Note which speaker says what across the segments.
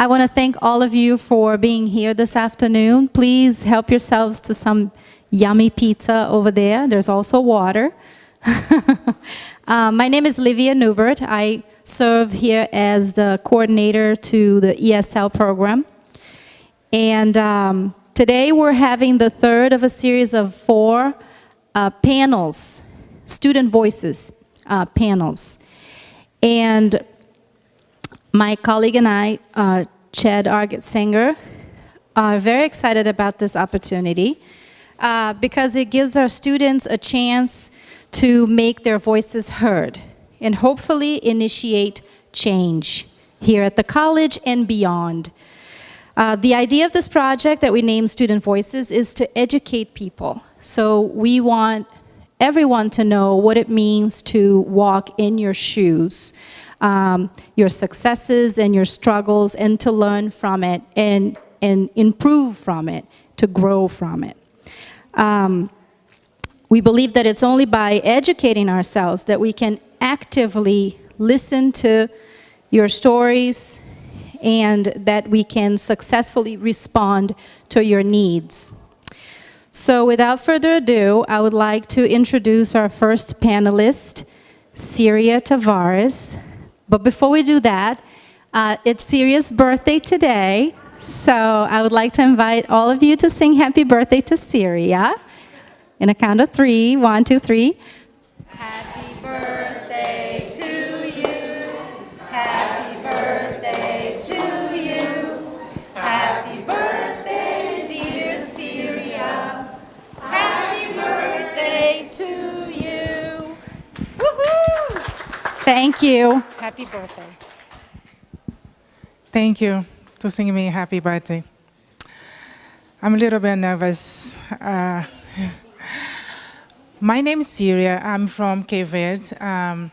Speaker 1: I want to thank all of you for being here this afternoon. Please help yourselves to some yummy pizza over there. There's also water. uh, my name is Livia Newbert. I serve here as the coordinator to the ESL program. And um, today we're having the third of a series of four uh, panels, student voices uh, panels. And my colleague and I, uh, Chad Arget-Sanger, are very excited about this opportunity uh, because it gives our students a chance to make their voices heard and hopefully initiate change here at the college and beyond. Uh, the idea of this project that we name Student Voices is to educate people. So we want everyone to know what it means to walk in your shoes, um, your successes and your struggles, and to learn from it and, and improve from it, to grow from it. Um, we believe that it's only by educating ourselves that we can actively listen to your stories and that we can successfully respond to your needs. So without further ado, I would like to introduce our first panelist, Syria Tavares. But before we do that, uh, it's Syria's birthday today, so I would like to invite all of you to sing happy birthday to Syria. In a count of three, one, two, three.
Speaker 2: Happy birthday to you. Happy birthday to you. Happy birthday, dear Syria. Happy birthday to you. Woohoo!
Speaker 1: Thank you.
Speaker 2: Birthday.
Speaker 3: Thank you to sing me happy birthday. I'm a little bit nervous. Uh, my name is Syria. I'm from Cape Verde. Um,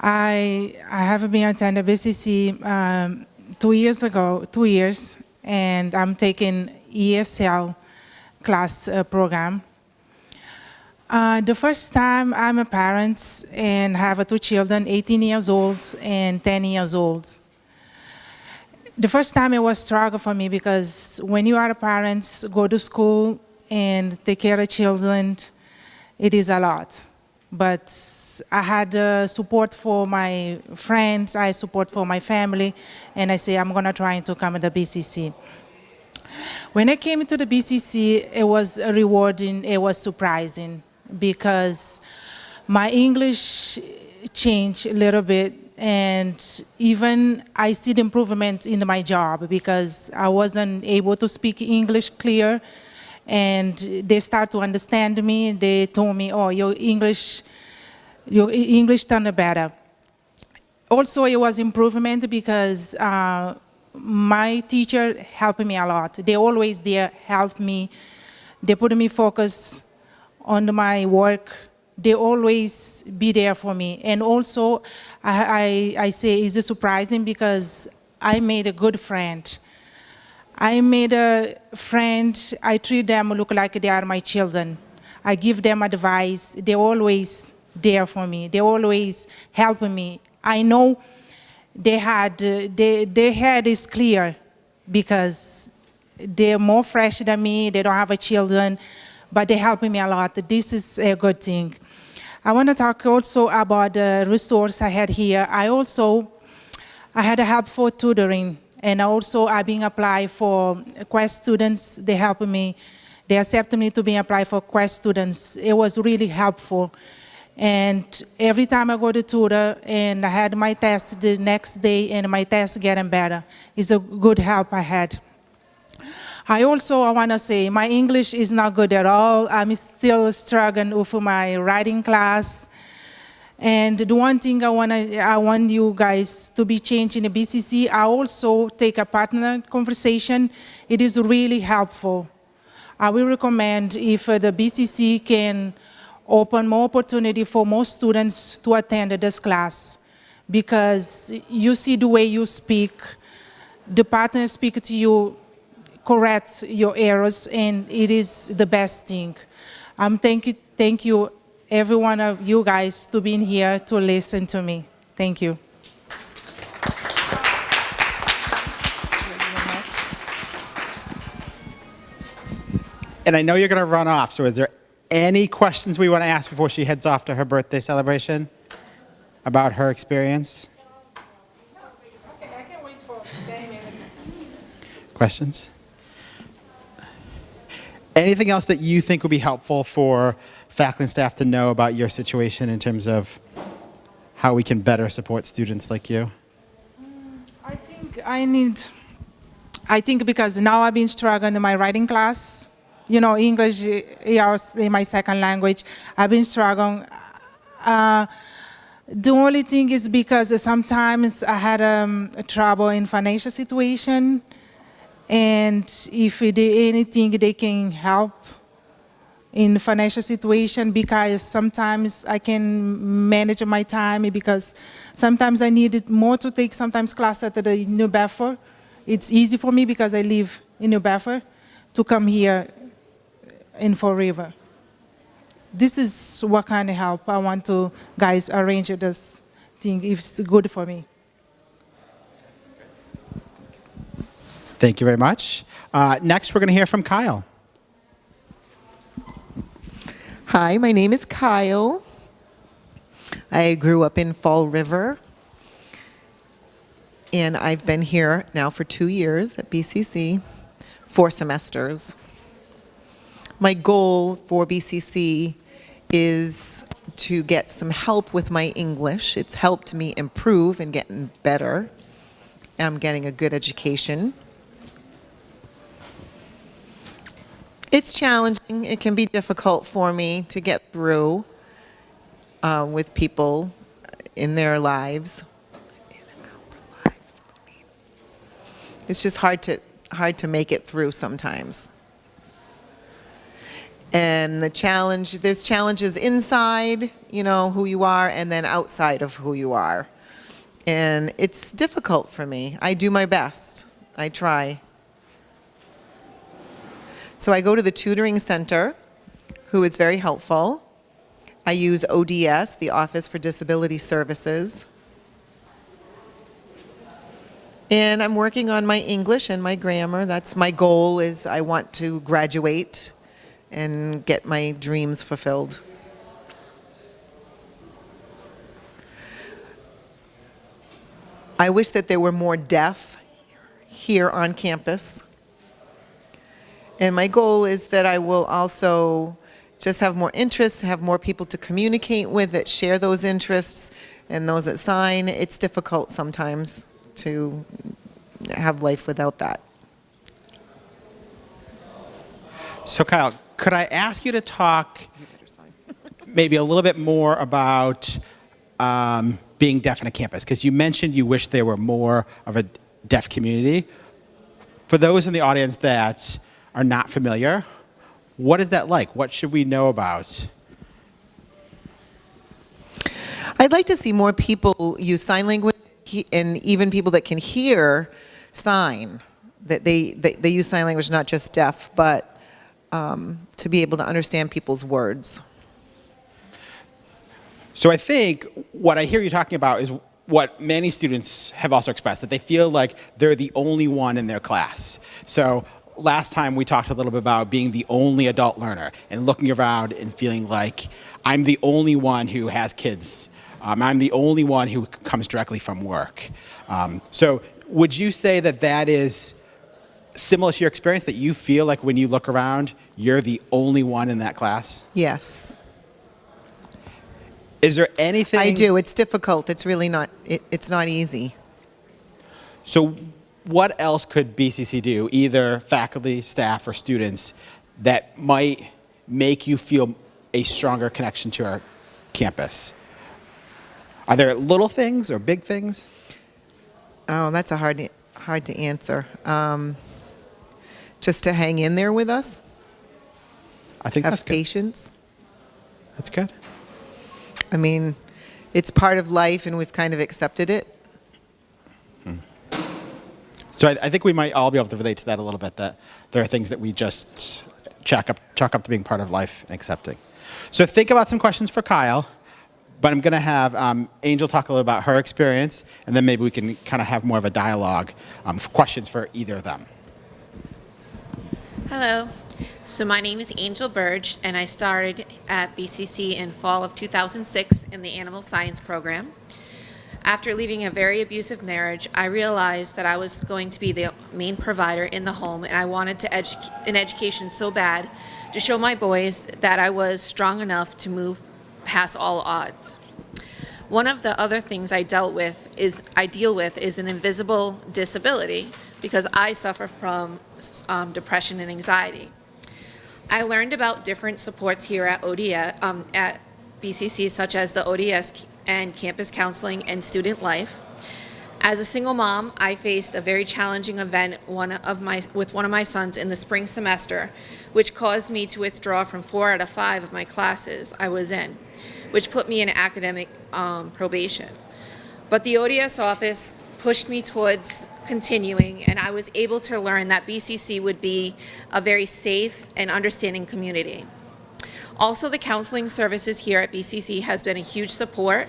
Speaker 3: I, I have been attending BCC um, two years ago, two years, and I'm taking ESL class uh, program. Uh, the first time I'm a parent and have two children, 18 years old and 10 years old. The first time it was struggle for me because when you are a parent, go to school and take care of children, it is a lot. But I had uh, support for my friends, I support for my family, and I say I'm gonna try to come to the BCC. When I came to the BCC, it was rewarding, it was surprising because my English changed a little bit and even I see the improvement in my job because I wasn't able to speak English clear and they start to understand me. They told me, oh, your English, your English turned better. Also, it was improvement because uh, my teacher helped me a lot. They always there help me. They put me focus on my work. They always be there for me. And also, I, I, I say it's surprising because I made a good friend. I made a friend, I treat them look like they are my children. I give them advice, they always there for me. They always help me. I know they had, they, their head is clear because they're more fresh than me, they don't have a children, but they help me a lot. This is a good thing. I want to talk also about the resource I had here. I also, I had a help for tutoring and also I've been applied for Quest students. They helped me. They accepted me to be applied for Quest students. It was really helpful. And every time I go to tutor and I had my test the next day and my test getting better, it's a good help I had. I also want to say my English is not good at all. I'm still struggling with my writing class. And the one thing I want, I want you guys to be changing the BCC, I also take a partner conversation. It is really helpful. I will recommend if uh, the BCC can open more opportunity for more students to attend this class because you see the way you speak, the partner speak to you, correct your errors and it is the best thing. Um, thank you, thank you every one of you guys to being here to listen to me. Thank you.
Speaker 4: And I know you're going to run off, so is there any questions we want to ask before she heads off to her birthday celebration about her experience? Questions? Anything else that you think would be helpful for faculty and staff to know about your situation in terms of how we can better support students like you?
Speaker 3: I think I need, I think because now I've been struggling in my writing class, you know, English is my second language. I've been struggling. Uh, the only thing is because sometimes I had um, trouble in financial situation, and if there anything they can help in financial situation because sometimes I can manage my time because sometimes I needed more to take sometimes class at the New Bedford. It's easy for me because I live in New Bedford to come here in Fall River. This is what kind of help I want to guys arrange this thing if it's good for me.
Speaker 4: Thank you very much. Uh, next, we're going to hear from Kyle.
Speaker 5: Hi, my name is Kyle. I grew up in Fall River. And I've been here now for two years at BCC, four semesters. My goal for BCC is to get some help with my English. It's helped me improve and getting better. I'm getting a good education. It's challenging. It can be difficult for me to get through uh, with people in their lives. It's just hard to hard to make it through sometimes. And the challenge, there's challenges inside, you know, who you are, and then outside of who you are. And it's difficult for me. I do my best. I try. So I go to the tutoring center, who is very helpful. I use ODS, the Office for Disability Services. And I'm working on my English and my grammar. That's my goal is I want to graduate and get my dreams fulfilled. I wish that there were more deaf here on campus. And my goal is that I will also just have more interests, have more people to communicate with that share those interests and those that sign. It's difficult sometimes to have life without that.
Speaker 4: So, Kyle, could I ask you to talk maybe a little bit more about um, being deaf on a campus? Because you mentioned you wish there were more of a deaf community. For those in the audience that are not familiar, what is that like? What should we know about?
Speaker 5: I'd like to see more people use sign language and even people that can hear sign, that they, they, they use sign language, not just deaf, but um, to be able to understand people's words.
Speaker 4: So I think what I hear you talking about is what many students have also expressed, that they feel like they're the only one in their class. So last time we talked a little bit about being the only adult learner and looking around and feeling like I'm the only one who has kids. Um, I'm the only one who comes directly from work. Um, so would you say that that is similar to your experience, that you feel like when you look around, you're the only one in that class?
Speaker 5: Yes,
Speaker 4: Is there anything?
Speaker 5: I do. It's difficult. It's really not, it, it's not easy.
Speaker 4: So what else could BCC do, either faculty, staff, or students, that might make you feel a stronger connection to our campus? Are there little things or big things?
Speaker 5: Oh, that's a hard, hard to answer. Um, just to hang in there with us,
Speaker 4: I think
Speaker 5: have
Speaker 4: that's good.
Speaker 5: patience.
Speaker 4: That's good.
Speaker 5: I mean, it's part of life and we've kind of accepted it.
Speaker 4: So I, I think we might all be able to relate to that a little bit, that there are things that we just chalk up, chalk up to being part of life and accepting. So think about some questions for Kyle, but I'm going to have um, Angel talk a little about her experience, and then maybe we can kind of have more of a dialogue, um, questions for either of them.
Speaker 6: Hello. So my name is Angel Burge, and I started at BCC in fall of 2006 in the animal science program. After leaving a very abusive marriage, I realized that I was going to be the main provider in the home, and I wanted to edu- an education so bad to show my boys that I was strong enough to move past all odds. One of the other things I dealt with is I deal with is an invisible disability because I suffer from um, depression and anxiety. I learned about different supports here at ODS, um, at BCC, such as the ODS and campus counseling and student life. As a single mom, I faced a very challenging event one of my, with one of my sons in the spring semester, which caused me to withdraw from four out of five of my classes I was in, which put me in academic um, probation. But the ODS office pushed me towards continuing, and I was able to learn that BCC would be a very safe and understanding community. Also, the counseling services here at BCC has been a huge support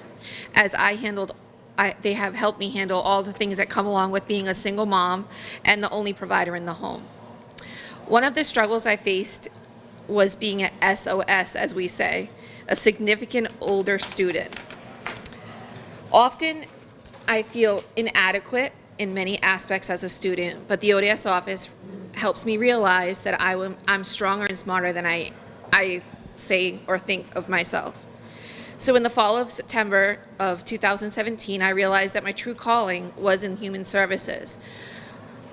Speaker 6: as I handled I, they have helped me handle all the things that come along with being a single mom and the only provider in the home. One of the struggles I faced was being an SOS, as we say, a significant older student. Often, I feel inadequate in many aspects as a student, but the ODS office helps me realize that I am stronger and smarter than I, I say or think of myself. So in the fall of September of 2017, I realized that my true calling was in human services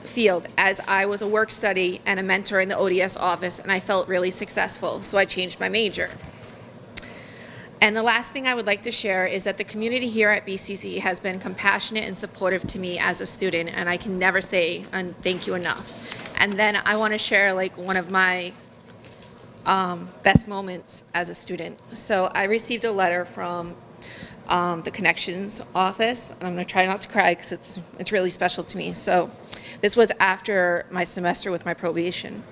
Speaker 6: field as I was a work study and a mentor in the ODS office and I felt really successful, so I changed my major. And the last thing I would like to share is that the community here at BCC has been compassionate and supportive to me as a student, and I can never say thank you enough. And then I want to share like one of my um, best moments as a student. So I received a letter from um, the Connections office, and I'm going to try not to cry because it's it's really special to me. So this was after my semester with my probation.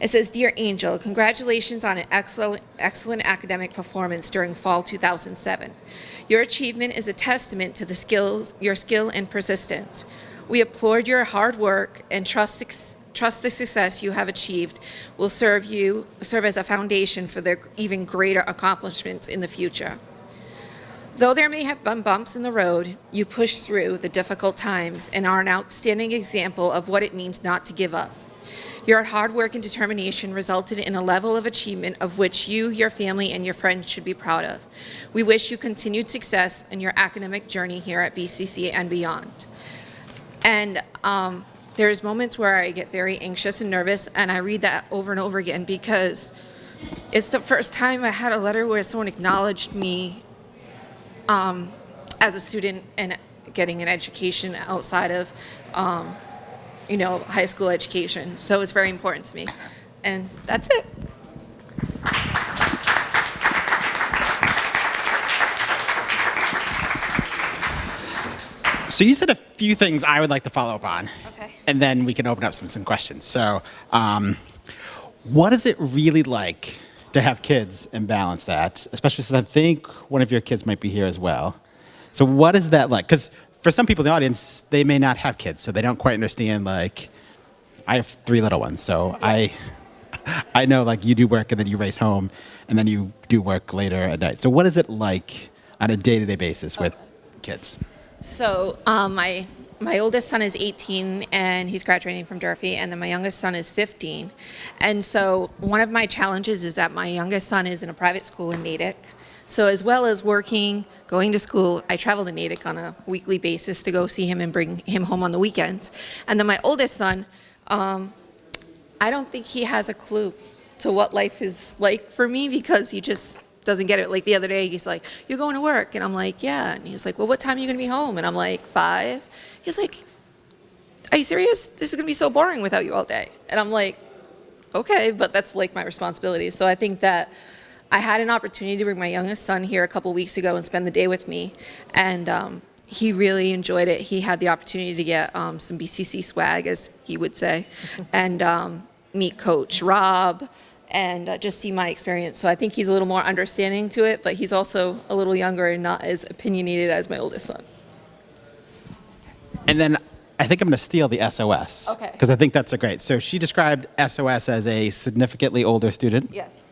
Speaker 6: It says, Dear Angel, congratulations on an excellent, excellent academic performance during fall 2007. Your achievement is a testament to the skills, your skill and persistence. We applaud your hard work and trust, trust the success you have achieved will serve you, serve as a foundation for their even greater accomplishments in the future. Though there may have been bumps in the road, you push through the difficult times and are an outstanding example of what it means not to give up. Your hard work and determination resulted in a level of achievement of which you, your family, and your friends should be proud of. We wish you continued success in your academic journey here at BCC and beyond. And um, there's moments where I get very anxious and nervous, and I read that over and over again because it's the first time I had a letter where someone acknowledged me um, as a student and getting an education outside of um, you know, high school education. So it's very important to me. And that's it.
Speaker 4: So you said a few things I would like to follow up on.
Speaker 6: Okay.
Speaker 4: And then we can open up some, some questions. So um, what is it really like to have kids and balance that? Especially since I think one of your kids might be here as well. So what is that like? Because for some people in the audience, they may not have kids, so they don't quite understand. Like, I have three little ones, so I, I know like you do work and then you race home, and then you do work later at night. So what is it like on a day-to-day basis with kids?
Speaker 6: So um, my my oldest son is 18 and he's graduating from Durfee, and then my youngest son is 15. And so one of my challenges is that my youngest son is in a private school in Natick. So as well as working, going to school, I travel to Natick on a weekly basis to go see him and bring him home on the weekends. And then my oldest son, um, I don't think he has a clue to what life is like for me because he just doesn't get it. Like the other day, he's like, you're going to work? And I'm like, yeah. And he's like, well, what time are you going to be home? And I'm like, five. He's like, are you serious? This is going to be so boring without you all day. And I'm like, okay, but that's like my responsibility. So I think that I had an opportunity to bring my youngest son here a couple weeks ago and spend the day with me, and um, he really enjoyed it. He had the opportunity to get um, some BCC swag, as he would say, and um, meet Coach Rob, and uh, just see my experience. So I think he's a little more understanding to it, but he's also a little younger and not as opinionated as my oldest son.
Speaker 4: And then I think I'm going to steal the SOS.
Speaker 6: Okay.
Speaker 4: Because I think that's a great. So she described SOS as a significantly older student.
Speaker 6: Yes.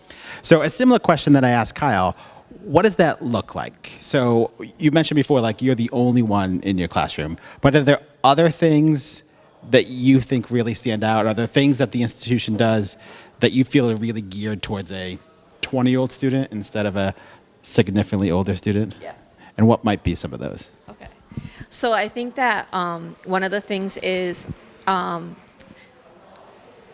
Speaker 4: So a similar question that I asked Kyle, what does that look like? So you mentioned before, like you're the only one in your classroom, but are there other things that you think really stand out? Are there things that the institution does that you feel are really geared towards a 20-year-old student instead of a significantly older student?
Speaker 6: Yes.
Speaker 4: And what might be some of those?
Speaker 6: Okay. So I think that um, one of the things is, um,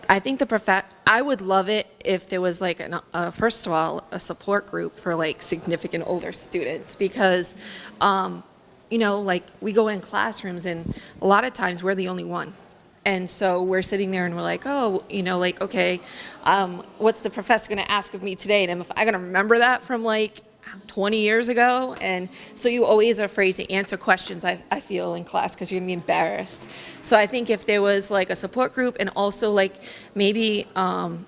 Speaker 6: I think the prof. I would love it if there was like, an, uh, first of all, a support group for like significant older students because, um, you know, like we go in classrooms and a lot of times we're the only one. And so we're sitting there and we're like, oh, you know, like, okay, um, what's the professor going to ask of me today? And am I going to remember that from like 20 years ago. And so you always are afraid to answer questions, I, I feel, in class because you're going to be embarrassed. So I think if there was like a support group and also like maybe, um,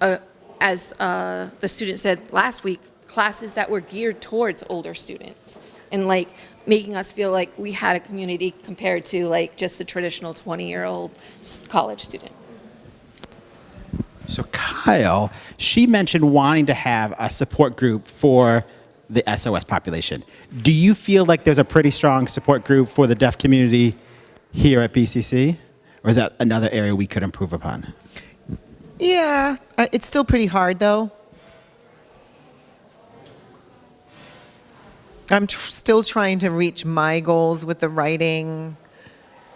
Speaker 6: a, as uh, the student said last week, classes that were geared towards older students and like making us feel like we had a community compared to like just a traditional 20 year old college student.
Speaker 4: So Kyle, she mentioned wanting to have a support group for the SOS population. Do you feel like there's a pretty strong support group for the deaf community here at BCC? Or is that another area we could improve upon?
Speaker 5: Yeah, uh, it's still pretty hard though. I'm tr- still trying to reach my goals with the writing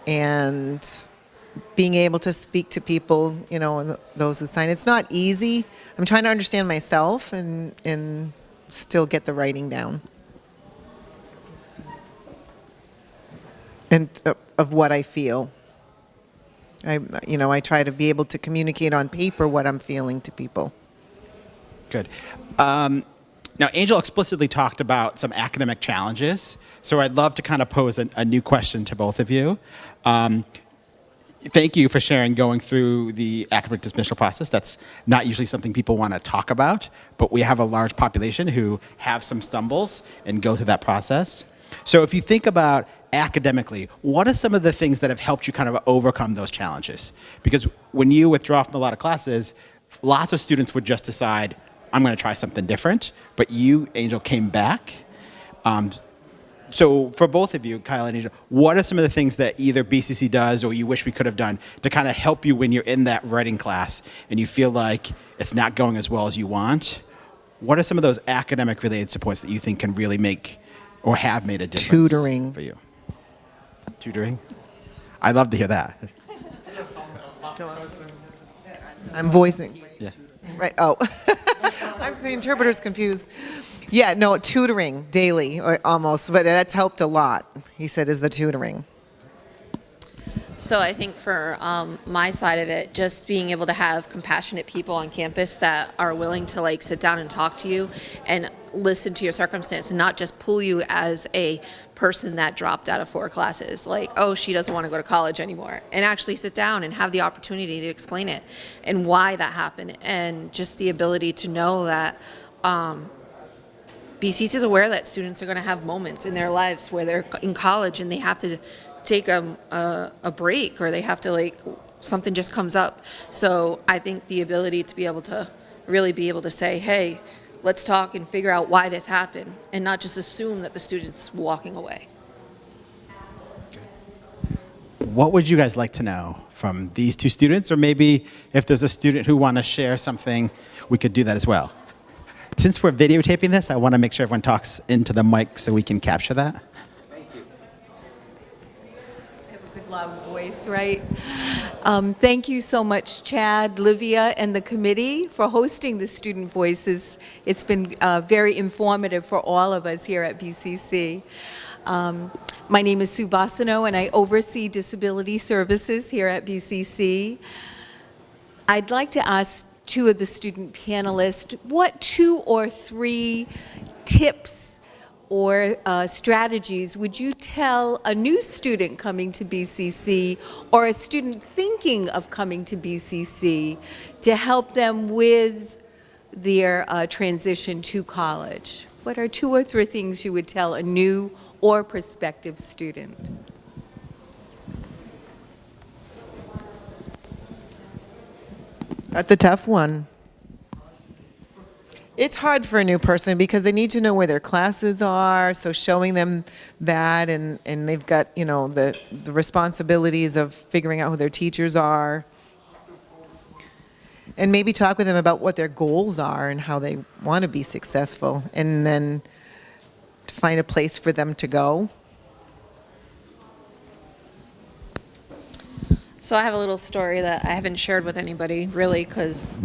Speaker 5: and being able to speak to people, you know, those who sign. It's not easy. I'm trying to understand myself and, and still get the writing down. And uh, of what I feel. I, you know, I try to be able to communicate on paper what I'm feeling to people.
Speaker 4: Good. Um, now, Angel explicitly talked about some academic challenges, so I'd love to kind of pose a, a new question to both of you. Um, thank you for sharing going through the academic dismissal process. That's not usually something people want to talk about, but we have a large population who have some stumbles and go through that process. So if you think about academically, what are some of the things that have helped you kind of overcome those challenges? Because when you withdraw from a lot of classes, lots of students would just decide, I'm going to try something different. But you, Angel, came back. Um, so for both of you, Kyle and Angel, what are some of the things that either BCC does or you wish we could have done to kind of help you when you're in that writing class and you feel like it's not going as well as you want? What are some of those academic related supports that you think can really make or have made a difference
Speaker 5: Tutoring.
Speaker 4: for you? Tutoring? I'd love to hear that.
Speaker 5: I'm voicing.
Speaker 4: Yeah.
Speaker 5: Right. Oh, I'm, the interpreter's confused. Yeah, no, tutoring daily, or almost, but that's helped a lot. He said, is the tutoring.
Speaker 6: So I think for um, my side of it, just being able to have compassionate people on campus that are willing to like sit down and talk to you and listen to your circumstance and not just pull you as a person that dropped out of four classes, like, oh, she doesn't want to go to college anymore, and actually sit down and have the opportunity to explain it and why that happened, and just the ability to know that um, BCC is aware that students are going to have moments in their lives where they're in college and they have to take a, a, a break or they have to like something just comes up. So I think the ability to be able to really be able to say, hey, let's talk and figure out why this happened and not just assume that the student's walking away.
Speaker 4: What would you guys like to know from these two students? Or maybe if there's a student who want to share something, we could do that as well. Since we're videotaping this, I want to make sure everyone talks into the mic so we can capture that.
Speaker 7: good right? Um, thank you so much, Chad, Livia, and the committee for hosting the Student Voices. It's been uh, very informative for all of us here at BCC. Um, my name is Sue Bassano, and I oversee disability services here at BCC. I'd like to ask two of the student panelists, what two or three tips or uh, strategies would you tell a new student coming to BCC or a student thinking of coming to BCC to help them with their uh, transition to college? What are two or three things you would tell a new or prospective student?
Speaker 5: That's a tough one. It's hard for a new person because they need to know where their classes are, so showing them that and, and they've got, you know, the, the responsibilities of figuring out who their teachers are. And maybe talk with them about what their goals are and how they want to be successful and then to find a place for them to go.
Speaker 6: So I have a little story that I haven't shared with anybody really because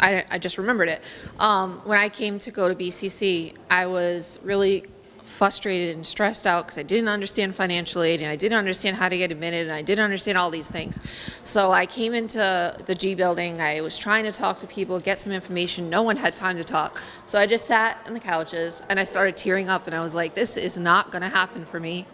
Speaker 6: I, I just remembered it. Um, when I came to go to BCC, I was really frustrated and stressed out because I didn't understand financial aid and I didn't understand how to get admitted and I didn't understand all these things. So I came into the G building, I was trying to talk to people, get some information, no one had time to talk. So I just sat on the couches and I started tearing up and I was like, this is not gonna happen for me.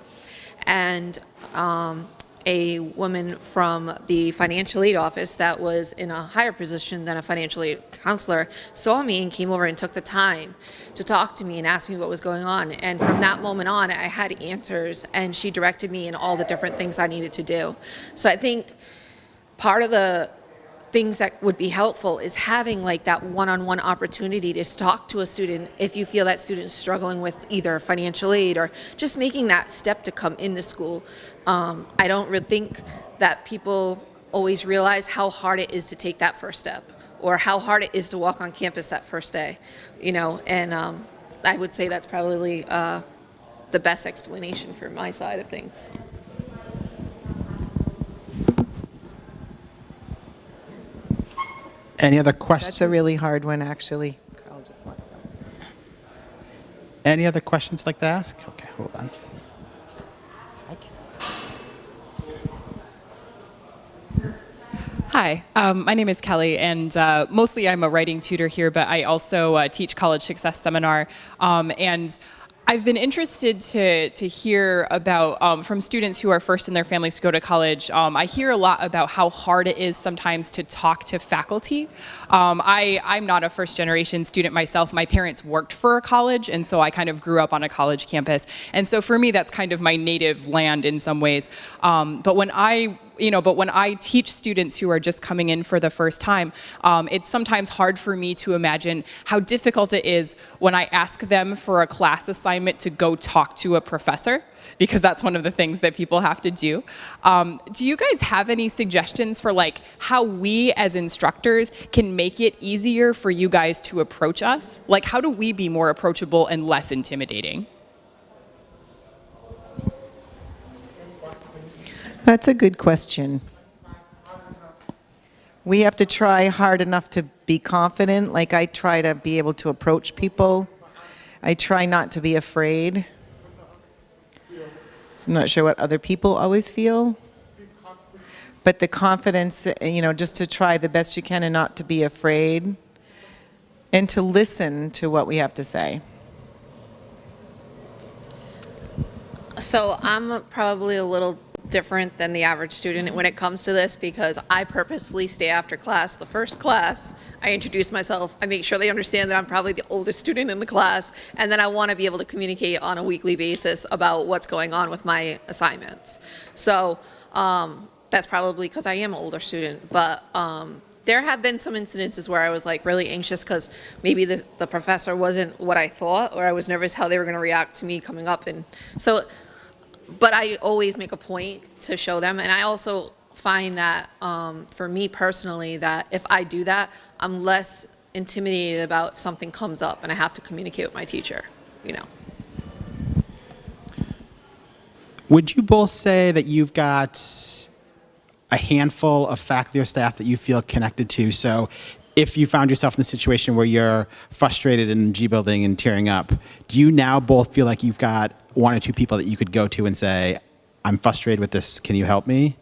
Speaker 6: And um, a woman from the financial aid office that was in a higher position than a financial aid counselor saw me and came over and took the time to talk to me and ask me what was going on. And from that moment on, I had answers and she directed me in all the different things I needed to do. So I think part of the things that would be helpful is having like that one-on-one opportunity to talk to a student if you feel that student is struggling with either financial aid or just making that step to come into school. Um, I don't really think that people always realize how hard it is to take that first step or how hard it is to walk on campus that first day, you know, and um, I would say that's probably uh, the best explanation for my side of things.
Speaker 4: Any other questions?
Speaker 5: That's
Speaker 4: questions?
Speaker 5: a really hard one, actually. I'll just let go.
Speaker 4: Any other questions I'd like to ask? Okay, hold on.
Speaker 8: Hi, um, my name is Kelly, and uh, mostly I'm a writing tutor here, but I also uh, teach college success seminar. Um, and I've been interested to, to hear about um, from students who are first in their families to go to college. Um, I hear a lot about how hard it is sometimes to talk to faculty. Um, I, I'm not a first generation student myself. My parents worked for a college, and so I kind of grew up on a college campus. And so for me, that's kind of my native land in some ways. Um, but when I you know, but when I teach students who are just coming in for the first time, um, it's sometimes hard for me to imagine how difficult it is when I ask them for a class assignment to go talk to a professor because that's one of the things that people have to do. Um, do you guys have any suggestions for like how we as instructors can make it easier for you guys to approach us? Like how do we be more approachable and less intimidating?
Speaker 5: That's a good question. We have to try hard enough to be confident. Like I try to be able to approach people. I try not to be afraid. So I'm not sure what other people always feel. But the confidence, you know, just to try the best you can and not to be afraid. And to listen to what we have to say.
Speaker 6: So I'm probably a little different than the average student when it comes to this because I purposely stay after class, the first class, I introduce myself, I make sure they understand that I'm probably the oldest student in the class, and then I want to be able to communicate on a weekly basis about what's going on with my assignments. So um, that's probably because I am an older student, but um, there have been some incidences where I was like really anxious because maybe the, the professor wasn't what I thought, or I was nervous how they were going to react to me coming up. And so but I always make a point to show them. And I also find that um, for me personally, that if I do that, I'm less intimidated about if something comes up and I have to communicate with my teacher, you know.
Speaker 4: Would you both say that you've got a handful of faculty or staff that you feel connected to? So if you found yourself in a situation where you're frustrated in G building and tearing up, do you now both feel like you've got one or two people that you could go to and say, I'm frustrated with this, can you help me?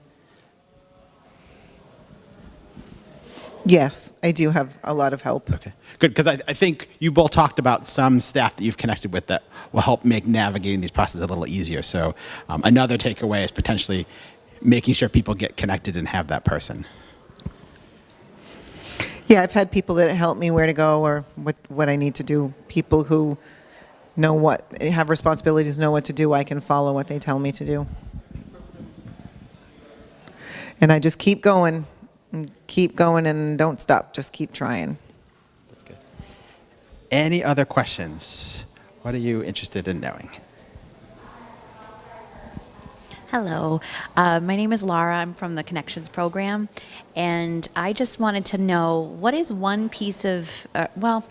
Speaker 5: Yes, I do have a lot of help.
Speaker 4: Okay, good, because I, I think you both talked about some staff that you've connected with that will help make navigating these processes a little easier. So um, another takeaway is potentially making sure people get connected and have that person.
Speaker 5: Yeah, I've had people that help me where to go or what, what I need to do. People who know what, have responsibilities, know what to do. I can follow what they tell me to do. And I just keep going And keep going and don't stop. Just keep trying. That's good.
Speaker 4: Any other questions? What are you interested in knowing?
Speaker 9: Hello, uh, my name is Laura. I'm from the Connections program, and I just wanted to know what is one piece of, uh, well,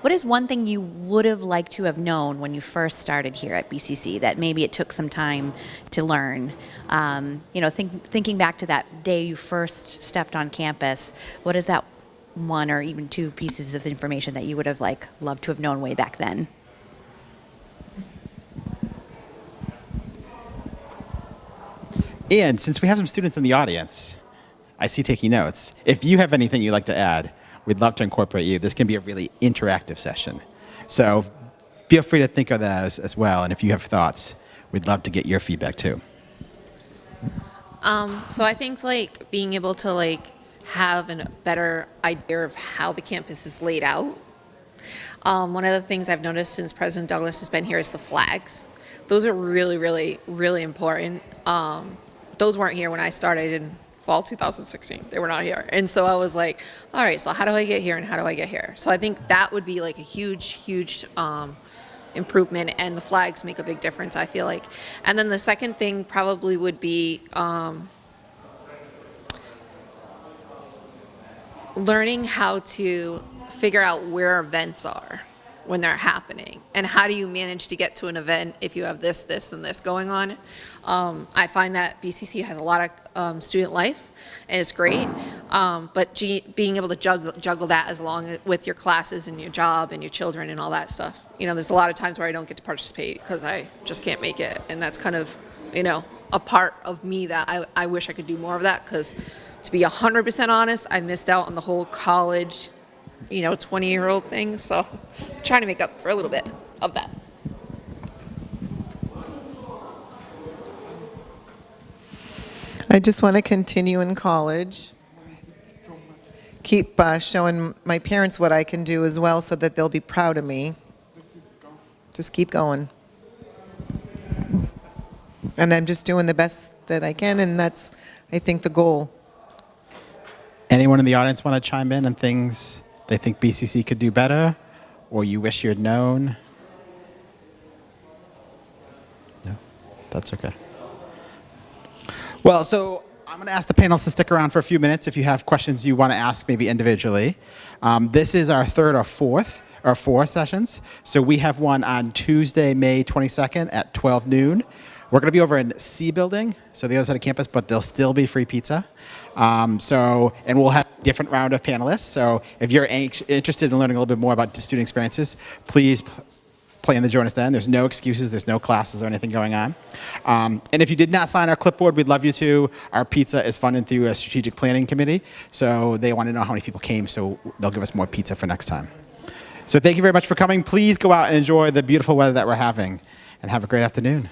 Speaker 9: what is one thing you would have liked to have known when you first started here at BCC that maybe it took some time to learn? Um, you know, think, thinking back to that day you first stepped on campus, what is that one or even two pieces of information that you would have like loved to have known way back then?
Speaker 4: And since we have some students in the audience, I see taking notes. If you have anything you'd like to add, we'd love to incorporate you. This can be a really interactive session. So feel free to think of that as, as well. And if you have thoughts, we'd love to get your feedback too.
Speaker 6: Um, so I think like being able to like have a better idea of how the campus is laid out. Um, one of the things I've noticed since President Douglas has been here is the flags. Those are really, really, really important. Um, those weren't here when I started in fall 2016. They were not here. And so I was like, all right, so how do I get here and how do I get here? So I think that would be like a huge, huge um, improvement and the flags make a big difference, I feel like. And then the second thing probably would be um, learning how to figure out where events are when they're happening and how do you manage to get to an event if you have this, this, and this going on. Um, I find that BCC has a lot of um, student life and it's great, um, but being able to juggle, juggle that as long with your classes and your job and your children and all that stuff. You know, there's a lot of times where I don't get to participate because I just can't make it and that's kind of, you know, a part of me that I, I wish I could do more of that because to be 100% honest, I missed out on the whole college you know, 20 year old thing. So trying to make up for a little bit of that.
Speaker 5: I just want to continue in college. Keep uh, showing my parents what I can do as well so that they'll be proud of me. Just keep going. And I'm just doing the best that I can, and that's, I think, the goal.
Speaker 4: Anyone in the audience want to chime in on things they think BCC could do better or you wish you had known? No, that's okay. Well, so I'm going to ask the panelists to stick around for a few minutes if you have questions you want to ask maybe individually. Um, this is our third or fourth or four sessions. So we have one on Tuesday, May 22nd at 12 noon. We're going to be over in C building, so the other side of campus, but there'll still be free pizza. Um, so, and we'll have a different round of panelists. So if you're interested in learning a little bit more about student experiences, please plan to join us then. There's no excuses, there's no classes or anything going on. Um, and if you did not sign our clipboard, we'd love you to. Our pizza is funded through a strategic planning committee. So they want to know how many people came, so they'll give us more pizza for next time. So thank you very much for coming. Please go out and enjoy the beautiful weather that we're having and have a great afternoon.